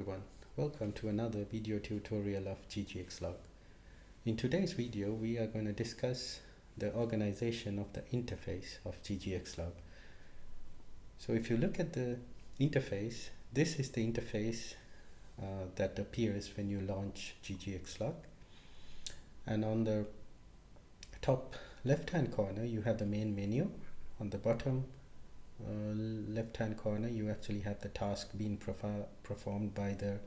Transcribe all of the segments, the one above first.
everyone, welcome to another video tutorial of ggxlog. In today's video we are going to discuss the organization of the interface of ggxlog. So if you look at the interface, this is the interface uh, that appears when you launch ggxlog and on the top left hand corner you have the main menu on the bottom uh, left hand corner you actually have the task being performed by the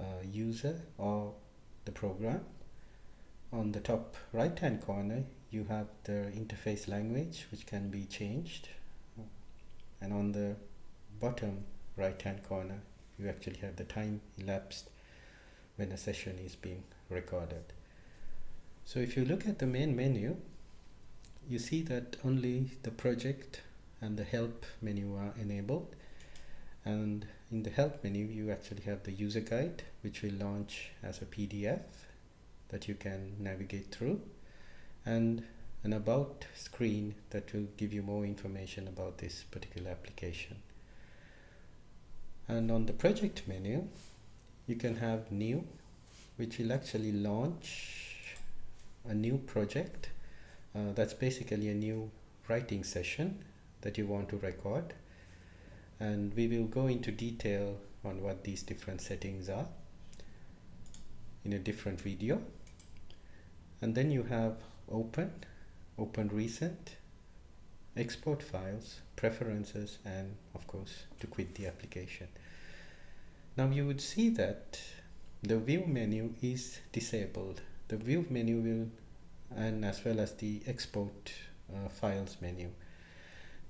uh, user or the program. On the top right hand corner you have the interface language which can be changed. And on the bottom right hand corner you actually have the time elapsed when a session is being recorded. So if you look at the main menu you see that only the project and the help menu are enabled. And in the help menu you actually have the user guide which will launch as a PDF that you can navigate through. And an about screen that will give you more information about this particular application. And on the project menu you can have new which will actually launch a new project. Uh, that's basically a new writing session that you want to record. And we will go into detail on what these different settings are in a different video. And then you have open open recent export files preferences and of course to quit the application. Now you would see that the view menu is disabled. The view menu will and as well as the export uh, files menu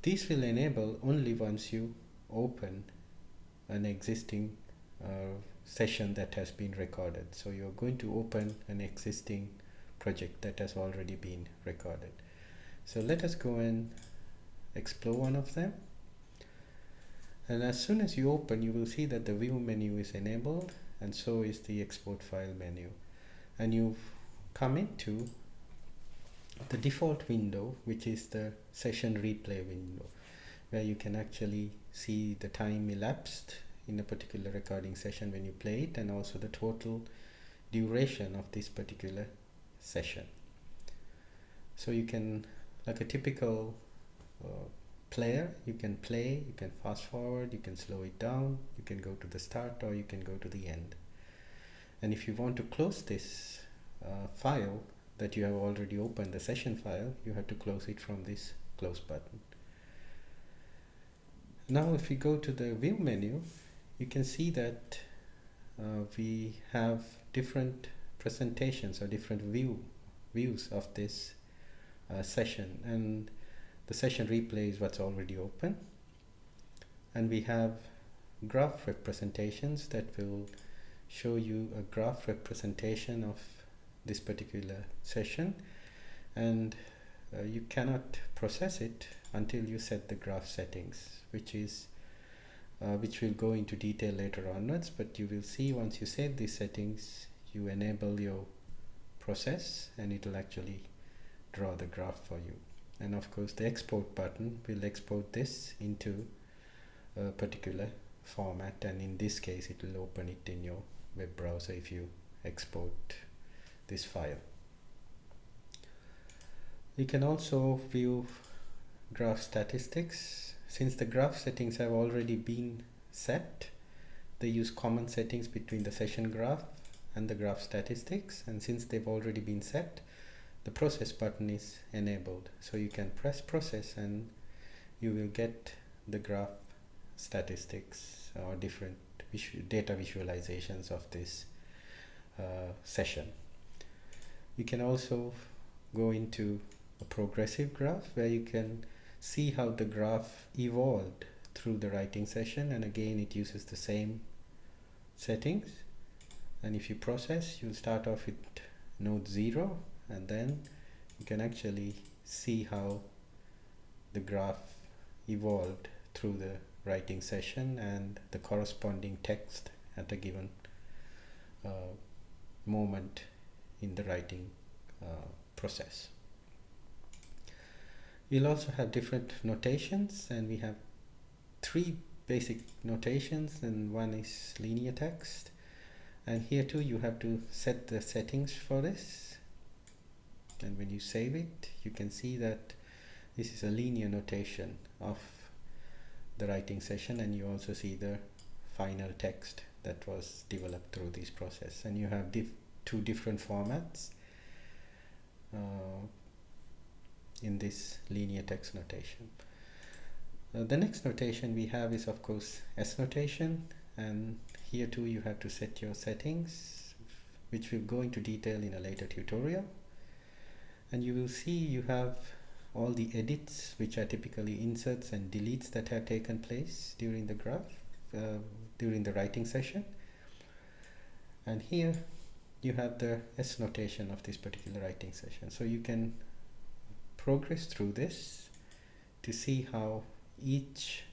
this will enable only once you open an existing uh, session that has been recorded. So you're going to open an existing project that has already been recorded. So let us go and explore one of them. And as soon as you open, you will see that the view menu is enabled and so is the export file menu. And you've come into the default window which is the session replay window where you can actually see the time elapsed in a particular recording session when you play it and also the total duration of this particular session. So you can like a typical uh, player you can play you can fast forward you can slow it down you can go to the start or you can go to the end. And if you want to close this uh, file that you have already opened the session file you have to close it from this close button. Now if we go to the view menu you can see that uh, we have different presentations or different view views of this uh, session. And the session replay is what's already open. And we have graph representations that will show you a graph representation of this particular session and uh, you cannot process it until you set the graph settings which is uh, which will go into detail later onwards but you will see once you set these settings you enable your process and it will actually draw the graph for you. And of course the export button will export this into a particular format and in this case it will open it in your web browser if you export this file. You can also view graph statistics. Since the graph settings have already been set, they use common settings between the session graph and the graph statistics and since they've already been set the process button is enabled so you can press process and you will get the graph statistics or different data visualizations of this uh, session you can also go into a progressive graph where you can see how the graph evolved through the writing session and again it uses the same settings. And if you process you'll start off with node 0 and then you can actually see how the graph evolved through the writing session and the corresponding text at a given uh, moment in the writing uh, process. We'll also have different notations and we have three basic notations and one is linear text. And here too you have to set the settings for this. And when you save it you can see that this is a linear notation of the writing session and you also see the final text that was developed through this process. And you have two different formats uh, in this linear text notation. Uh, the next notation we have is of course S notation and here too you have to set your settings which we'll go into detail in a later tutorial and you will see you have all the edits which are typically inserts and deletes that have taken place during the graph uh, during the writing session and here you have the S notation of this particular writing session. So you can progress through this to see how each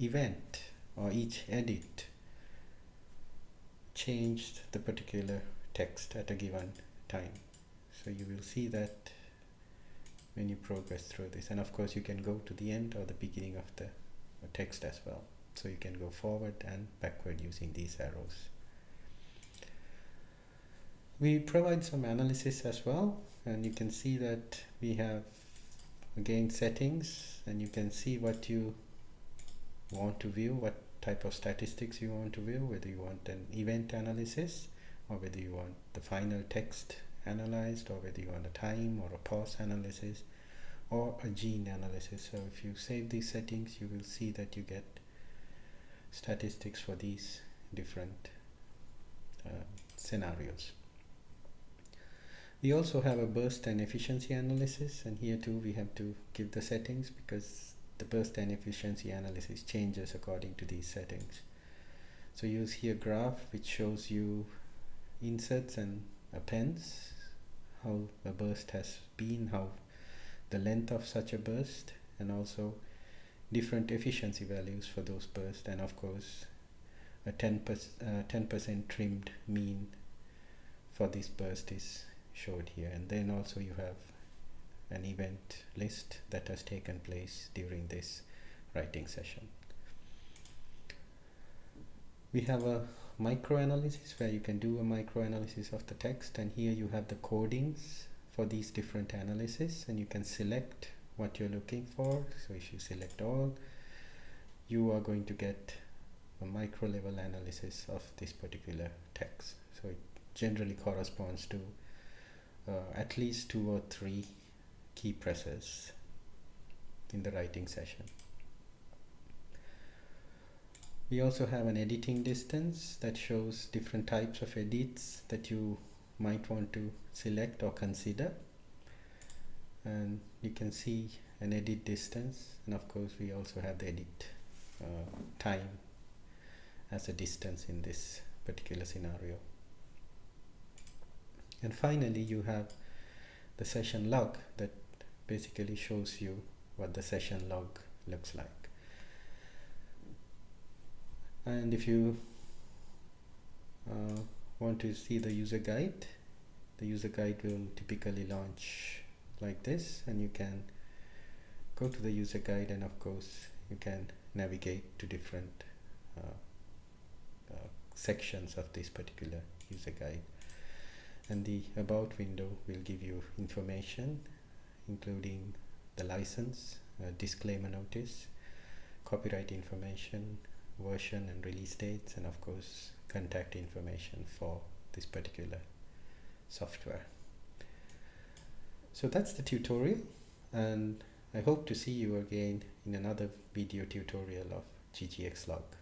event or each edit changed the particular text at a given time. So you will see that when you progress through this. And of course you can go to the end or the beginning of the text as well. So you can go forward and backward using these arrows we provide some analysis as well and you can see that we have again settings and you can see what you want to view what type of statistics you want to view whether you want an event analysis or whether you want the final text analyzed or whether you want a time or a pause analysis or a gene analysis. So if you save these settings you will see that you get statistics for these different uh, scenarios we also have a burst and efficiency analysis and here too we have to give the settings because the burst and efficiency analysis changes according to these settings. So see a graph which shows you inserts and appends how a burst has been, how the length of such a burst, and also different efficiency values for those bursts, and of course a 10% uh, 10% trimmed mean for this burst is showed here. And then also you have an event list that has taken place during this writing session. We have a microanalysis where you can do a microanalysis of the text. And here you have the codings for these different analyses and you can select what you're looking for. So if you select all you are going to get a micro level analysis of this particular text. So it generally corresponds to at least two or three key presses in the writing session. We also have an editing distance that shows different types of edits that you might want to select or consider. And you can see an edit distance and of course we also have the edit uh, time as a distance in this particular scenario and finally you have the session log that basically shows you what the session log looks like. And if you uh, want to see the user guide the user guide will typically launch like this and you can go to the user guide and of course you can navigate to different uh, uh, sections of this particular user guide and the about window will give you information including the license disclaimer notice copyright information version and release dates and of course contact information for this particular software. So that's the tutorial and I hope to see you again in another video tutorial of ggxlog.